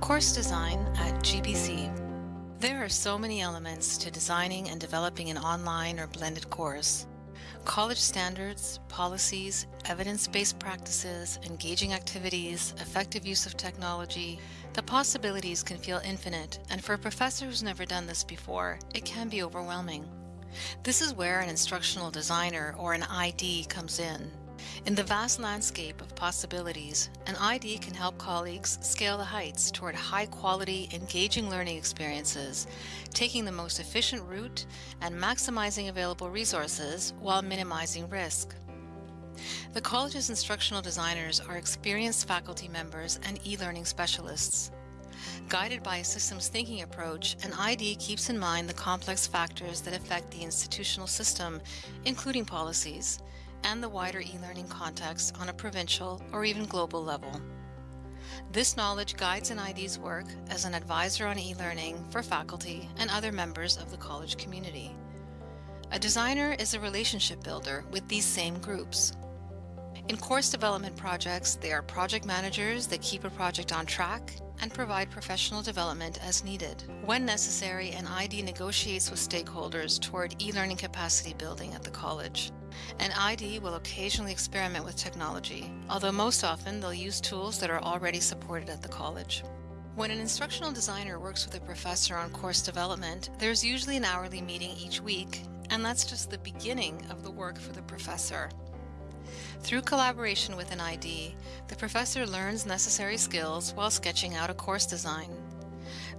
Course design at GBC. There are so many elements to designing and developing an online or blended course. College standards, policies, evidence-based practices, engaging activities, effective use of technology, the possibilities can feel infinite, and for a professor who's never done this before, it can be overwhelming. This is where an instructional designer or an ID comes in. In the vast landscape of possibilities, an ID can help colleagues scale the heights toward high-quality, engaging learning experiences, taking the most efficient route and maximizing available resources while minimizing risk. The college's instructional designers are experienced faculty members and e-learning specialists. Guided by a systems thinking approach, an ID keeps in mind the complex factors that affect the institutional system, including policies, and the wider e-learning context on a provincial or even global level. This knowledge guides an ID's work as an advisor on e-learning for faculty and other members of the college community. A designer is a relationship builder with these same groups. In course development projects, they are project managers that keep a project on track and provide professional development as needed. When necessary, an ID negotiates with stakeholders toward e-learning capacity building at the college. An ID will occasionally experiment with technology, although most often they'll use tools that are already supported at the college. When an instructional designer works with a professor on course development, there's usually an hourly meeting each week, and that's just the beginning of the work for the professor. Through collaboration with an ID, the professor learns necessary skills while sketching out a course design.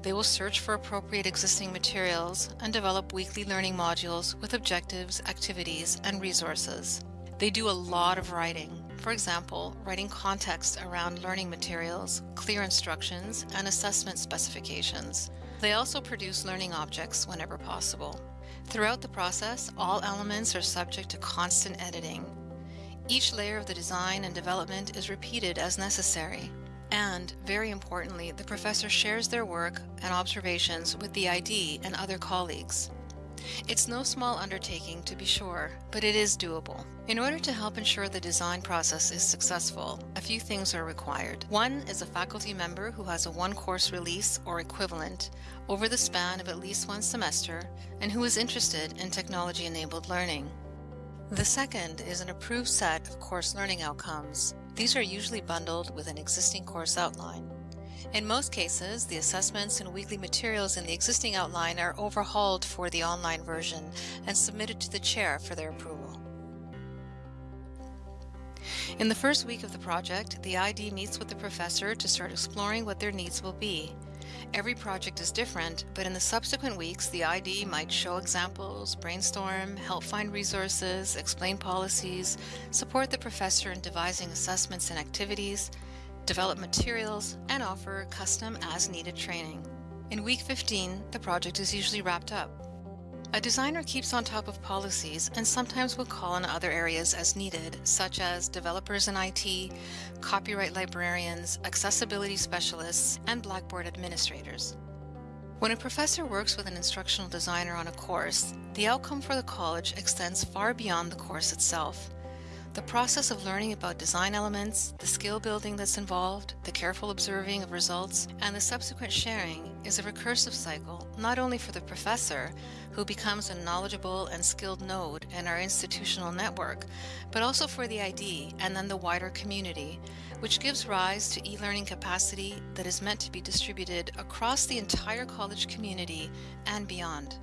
They will search for appropriate existing materials and develop weekly learning modules with objectives, activities, and resources. They do a lot of writing. For example, writing context around learning materials, clear instructions, and assessment specifications. They also produce learning objects whenever possible. Throughout the process, all elements are subject to constant editing. Each layer of the design and development is repeated as necessary. And, very importantly, the professor shares their work and observations with the ID and other colleagues. It's no small undertaking to be sure, but it is doable. In order to help ensure the design process is successful, a few things are required. One is a faculty member who has a one-course release or equivalent over the span of at least one semester and who is interested in technology-enabled learning. The second is an approved set of course learning outcomes. These are usually bundled with an existing course outline. In most cases, the assessments and weekly materials in the existing outline are overhauled for the online version and submitted to the chair for their approval. In the first week of the project, the ID meets with the professor to start exploring what their needs will be. Every project is different, but in the subsequent weeks, the ID might show examples, brainstorm, help find resources, explain policies, support the professor in devising assessments and activities, develop materials, and offer custom as-needed training. In week 15, the project is usually wrapped up. A designer keeps on top of policies and sometimes will call on other areas as needed, such as developers in IT, copyright librarians, accessibility specialists, and Blackboard administrators. When a professor works with an instructional designer on a course, the outcome for the college extends far beyond the course itself. The process of learning about design elements, the skill building that's involved, the careful observing of results, and the subsequent sharing is a recursive cycle not only for the professor, who becomes a knowledgeable and skilled node in our institutional network, but also for the ID and then the wider community, which gives rise to e-learning capacity that is meant to be distributed across the entire college community and beyond.